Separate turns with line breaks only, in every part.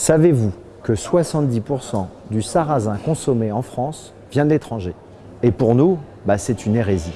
Savez-vous que 70% du sarrasin consommé en France vient de l'étranger? Et pour nous, bah, c'est une hérésie.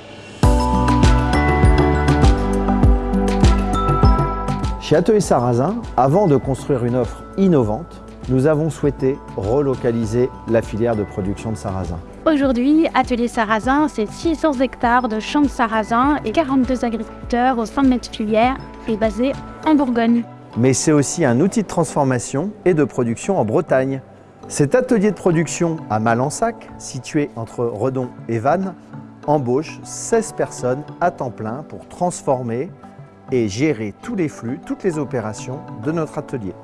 Chez Atelier Sarrasin, avant de construire une offre innovante, nous avons souhaité relocaliser la filière de production de sarrasin.
Aujourd'hui, Atelier Sarrasin, c'est 600 hectares de champs de sarrasin et 42 agriculteurs au sein de notre filière et basé en Bourgogne.
Mais c'est aussi un outil de transformation et de production en Bretagne. Cet atelier de production à Malensac, situé entre Redon et Vannes, embauche 16 personnes à temps plein pour transformer et gérer tous les flux, toutes les opérations de notre atelier.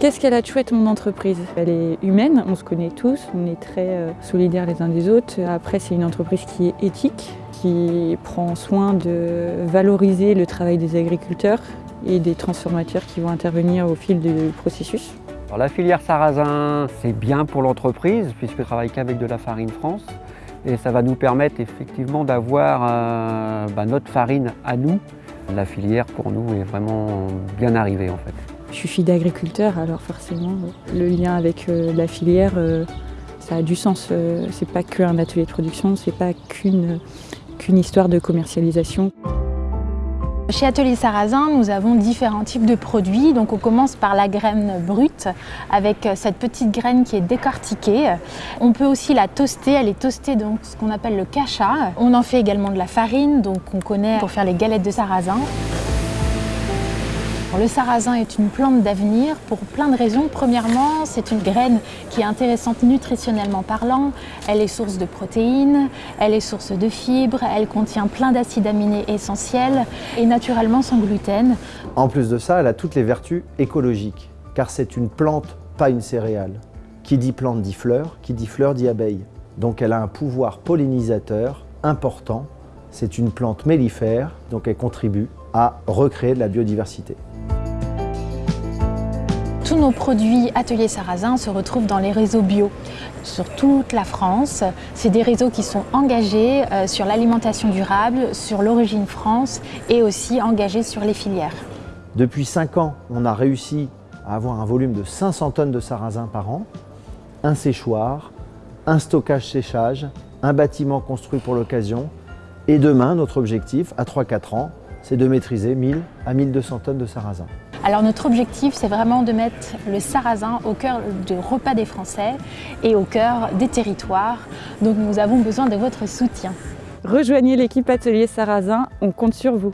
Qu'est-ce qu'elle a de chouette mon entreprise? Elle est humaine, on se connaît tous, on est très euh, solidaires les uns des autres. Après c'est une entreprise qui est éthique, qui prend soin de valoriser le travail des agriculteurs et des transformateurs qui vont intervenir au fil du processus.
La filière sarrasin, c'est bien pour l'entreprise puisque je travaille qu'avec de la farine France et ça va nous permettre effectivement d'avoir euh, bah, notre farine à nous. La filière pour nous est vraiment bien arrivée en fait.
Je suis fille d'agriculteur, alors forcément, le lien avec euh, la filière, euh, ça a du sens. Euh, c'est pas qu'un atelier de production, c'est pas qu'une histoire de commercialisation.
Chez Atelier Sarrasin, nous avons différents types de produits. Donc on commence par la graine brute avec cette petite graine qui est décortiquée. On peut aussi la toaster, elle est toastée donc ce qu'on appelle le cacha. On en fait également de la farine, donc on connaît pour faire les galettes de sarrasin. Le sarrasin est une plante d'avenir pour plein de raisons. Premièrement, c'est une graine qui est intéressante nutritionnellement parlant. Elle est source de protéines, elle est source de fibres, elle contient plein d'acides aminés essentiels et naturellement sans gluten.
En plus de ça, elle a toutes les vertus écologiques, car c'est une plante, pas une céréale. Qui dit plante dit fleur, qui dit fleur dit abeille. Donc elle a un pouvoir pollinisateur important. C'est une plante mellifère, donc elle contribue à recréer de la biodiversité.
Tous nos produits Atelier Sarrasin se retrouvent dans les réseaux bio sur toute la France. C'est des réseaux qui sont engagés euh, sur l'alimentation durable, sur l'origine France et aussi engagés sur les filières.
Depuis 5 ans, on a réussi à avoir un volume de 500 tonnes de sarrasin par an, un séchoir, un stockage-séchage, un bâtiment construit pour l'occasion. Et demain, notre objectif, à 3-4 ans, c'est de maîtriser 1000 à 1200 tonnes de sarrasin.
Alors notre objectif, c'est vraiment de mettre le sarrasin au cœur du repas des Français et au cœur des territoires. Donc nous avons besoin de votre soutien.
Rejoignez l'équipe Atelier Sarrasin, on compte sur vous.